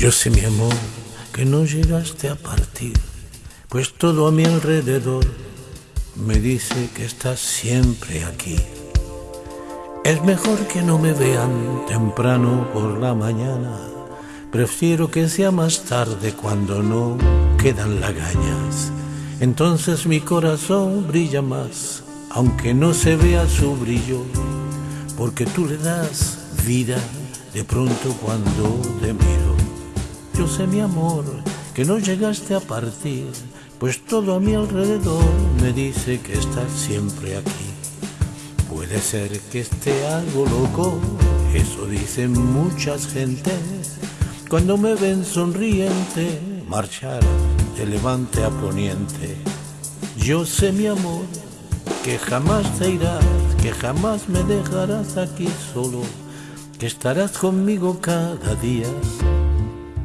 Yo sé, mi amor, que no llegaste a partir, pues todo a mi alrededor me dice que estás siempre aquí. Es mejor que no me vean temprano por la mañana, prefiero que sea más tarde cuando no quedan lagañas. Entonces mi corazón brilla más, aunque no se vea su brillo, porque tú le das vida de pronto cuando te miro. Yo sé mi amor que no llegaste a partir, pues todo a mi alrededor me dice que estás siempre aquí. Puede ser que esté algo loco, eso dicen muchas gentes, cuando me ven sonriente, marchar de levante a poniente. Yo sé mi amor que jamás te irás, que jamás me dejarás aquí solo, que estarás conmigo cada día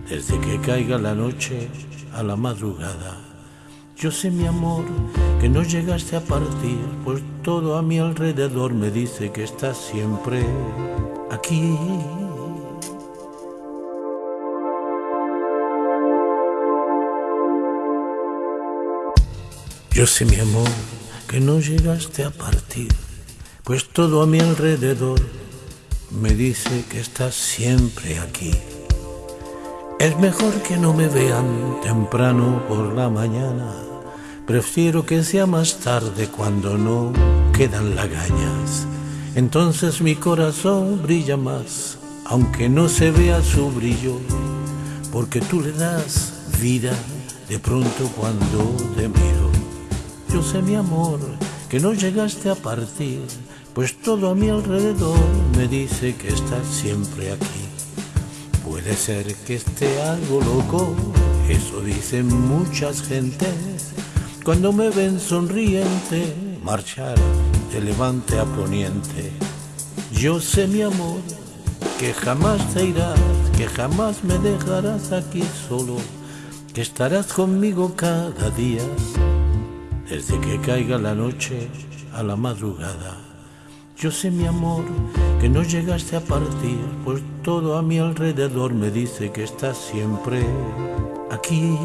desde que caiga la noche a la madrugada. Yo sé, mi amor, que no llegaste a partir, pues todo a mi alrededor me dice que estás siempre aquí. Yo sé, mi amor, que no llegaste a partir, pues todo a mi alrededor me dice que estás siempre aquí. Es mejor que no me vean temprano por la mañana. Prefiero que sea más tarde cuando no quedan lagañas. Entonces mi corazón brilla más, aunque no se vea su brillo, porque tú le das vida de pronto cuando te miro. Yo sé mi amor que no llegaste a partir, pues todo a mi alrededor me dice que estás siempre aquí. Puede ser que esté algo loco, eso dicen muchas gentes. Cuando me ven sonriente, marchar de levante a poniente. Yo sé, mi amor, que jamás te irás, que jamás me dejarás aquí solo, que estarás conmigo cada día, desde que caiga la noche a la madrugada. Yo sé, mi amor, que no llegaste a partir, pues todo a mi alrededor me dice que estás siempre aquí.